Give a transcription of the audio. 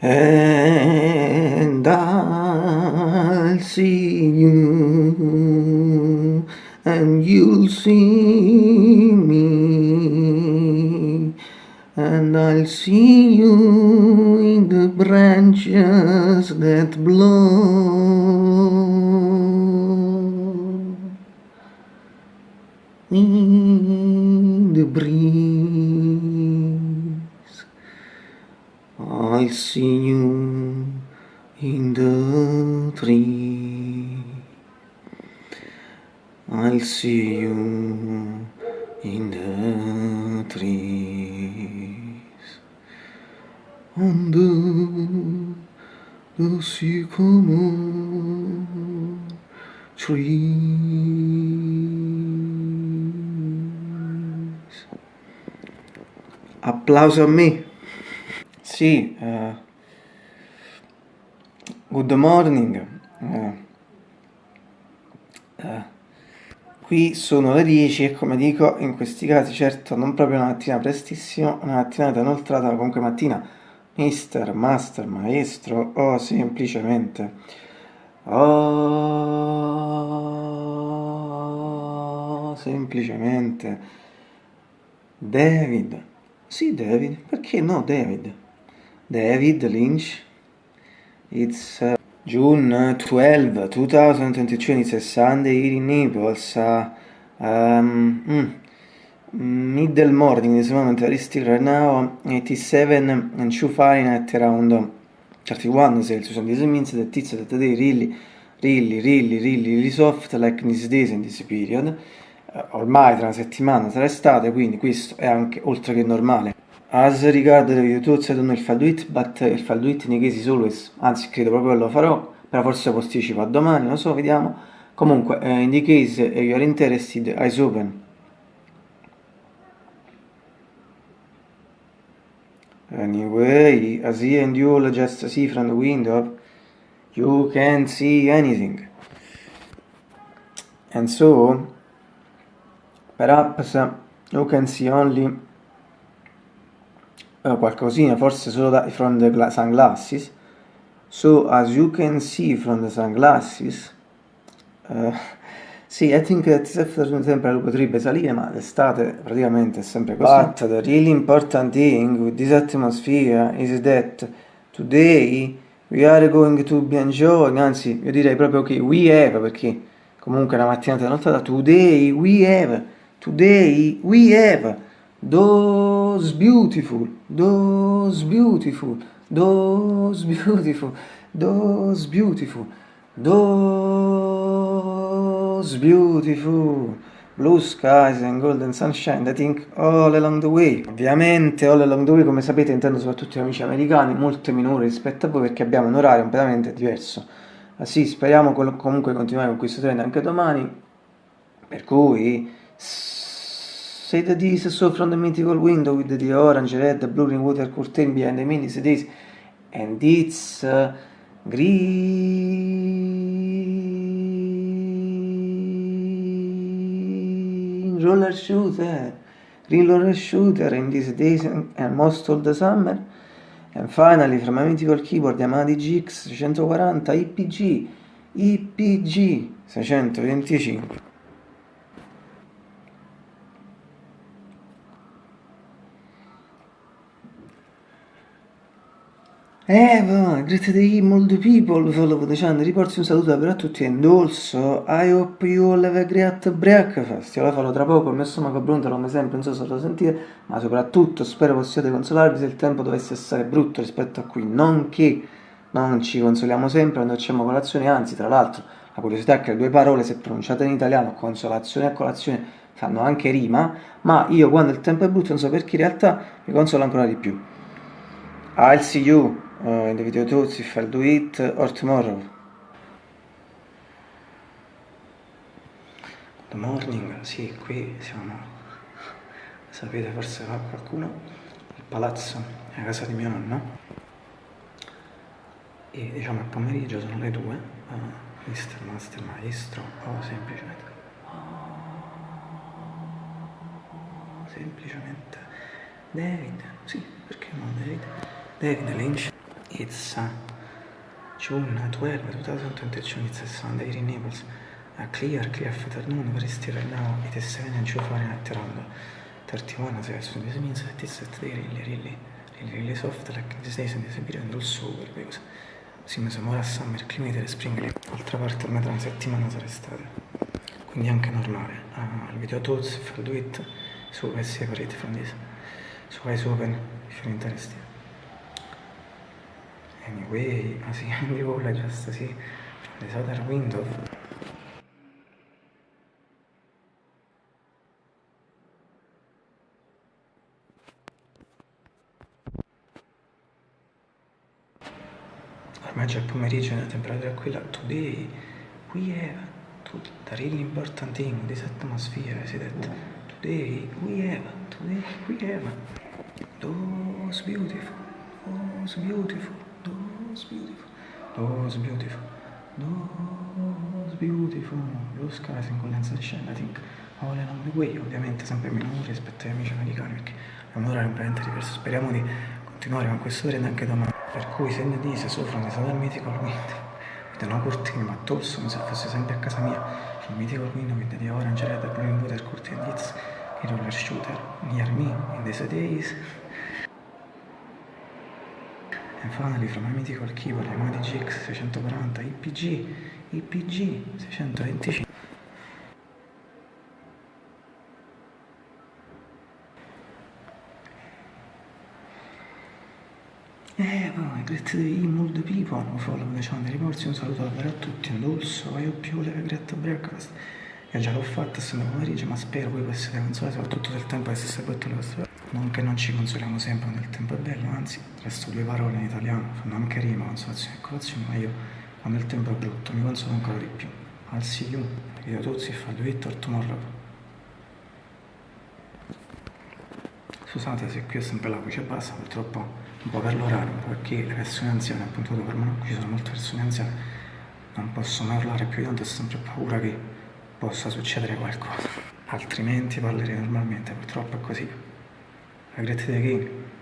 And I'll see you And you'll see me And I'll see you in the branches that blow. in I'll see you in the tree. I'll see you in the trees. Under the sycamore trees. Applauso a me. Sì, uh, good morning. Uh, uh, qui sono le 10 e come dico in questi casi certo non proprio una mattina prestissimo, una mattinata inoltrata, comunque mattina mister, master, maestro o semplicemente oh, semplicemente David sì David, perché no David David Lynch. It's uh, June 12 2022 it's a Sunday here in Naples uh, um, mm, middle morning this moment very still right now 87 and 2 Fahrenheit around 31 Celsius and this means that it's that they really really really really really soft like in these days in this period. Uh, ormai tra una settimana sarà estate quindi questo è anche oltre che normale as regard the thoughts I don't know if I'll do it but I'll do it case is always anzi credo proprio che lo farò però forse posticipo a domani non so vediamo. Comunque uh, in the case you are interested eyes open. Anyway, as he and you just see from the window, you can't see anything. And so, perhaps you can see only uh, qualcosina, forse solo da, from the sunglasses. So, as you can see from the sunglasses, uh, sì, I think that afternoon temperature potrebbe salire, ma l'estate praticamente è sempre così. But the really important thing with this atmosphere is that today we are going to be enjoying, anzi io direi proprio che we have, perché comunque è una mattinata nottata, today we have, today we have those beautiful, those beautiful, those beautiful, those beautiful, those beautiful. Blue skies and golden sunshine I think all along the way. Ovviamente all along the way come sapete intendo soprattutto gli amici americani molto minore rispetto a voi perché abbiamo un orario completamente diverso. Ma sì speriamo comunque continuare con questo trend anche domani per cui say the this so from the mythical window with the orange red blue water curtain behind the mini cities and it's uh, green roller shooter. Green roller shooter in these days and most of the summer. And finally from a mythical keyboard Yamaha GX 640 IPG IPG 625 Eva, great day all the people, the channel, riporti un saluto per a tutti. And also I hope you all have a great breakfast, io la farò tra poco, il mio stomaco brontolo come sempre, non so se lo sentite, ma soprattutto spero possiate consolarvi se il tempo dovesse essere brutto rispetto a qui, non che non ci consoliamo sempre quando facciamo colazione, anzi tra l'altro la curiosità è che le due parole se pronunciate in italiano, consolazione e colazione, fanno anche rima, ma io quando il tempo è brutto non so perché in realtà mi consolo ancora di più. I'll see you uh, in the video tools if I'll do it or tomorrow. Good morning, sì, qui siamo, sapete forse qualcuno, il palazzo è la casa di mio nonno. E diciamo il pomeriggio sono le due, uh, mister, master, maestro o semplicemente, semplicemente David, sì, perché no David, David Lynch It's June 12, 2022. It's a Sunday in Naples. A clear, clear afternoon, very still right now. It is 7 and 2 Fahrenheit around 31 Celsius. This means that it's at really, really, really, really soft, like these days in this period, also super because siamo ora a summer, climate e spring, l'altra parte a metà una settimana sarà estate. Quindi anche normale. Uh, il video tools, if I'll do it, so I separate from this. So eyes open if you're interested. Anyway, as you all I just see this other window. Ormai il pomeriggio e la temperatura è quella. Today we have to, the really important thing, this atmosphere, is that today we have, today we have those beautiful, those beautiful, those beautiful, those beautiful, those beautiful. Blue skies in condensation, I think. All along the way, ovviamente sempre minore rispetto ai amici americani perché è un completamente diverso, speriamo di continuare con questo trend anche domani, per cui se ne dice soffrono di stato al mitico quindi vedono cortini ma tolso come se fosse sempre a casa mia, il mitico quindi quindi di orange red, green water, curtain hits, il roller shooter, near me, in these days, From my mythical keyboard Yamaha GX 640 IPG IPG 625 Eh, poi, great mood people, follow the channel riporsi, un saluto davvero a tutti, un dolce, vai più le great breakfast. Io già l'ho fatta, essendo pomeriggio, ma spero voi possiate consolare, soprattutto se il tempo è stesse botto le vostre non che non ci consoliamo sempre il tempo è bello, anzi, resto due parole in italiano, fanno anche rima, consolazione e colazione, ma io quando il tempo è brutto mi consolo ancora di più. Al see you, video tuzzi, fa do it or tomorrow. Scusate se qui è sempre la voce bassa, purtroppo un po' per l'orario, un po' perché le persone anziane, appunto per me qui ci sono molte persone anziane, non possono parlare più di tanto ho sempre paura che possa succedere qualcosa. Altrimenti parlerei normalmente, purtroppo è così. I great day again.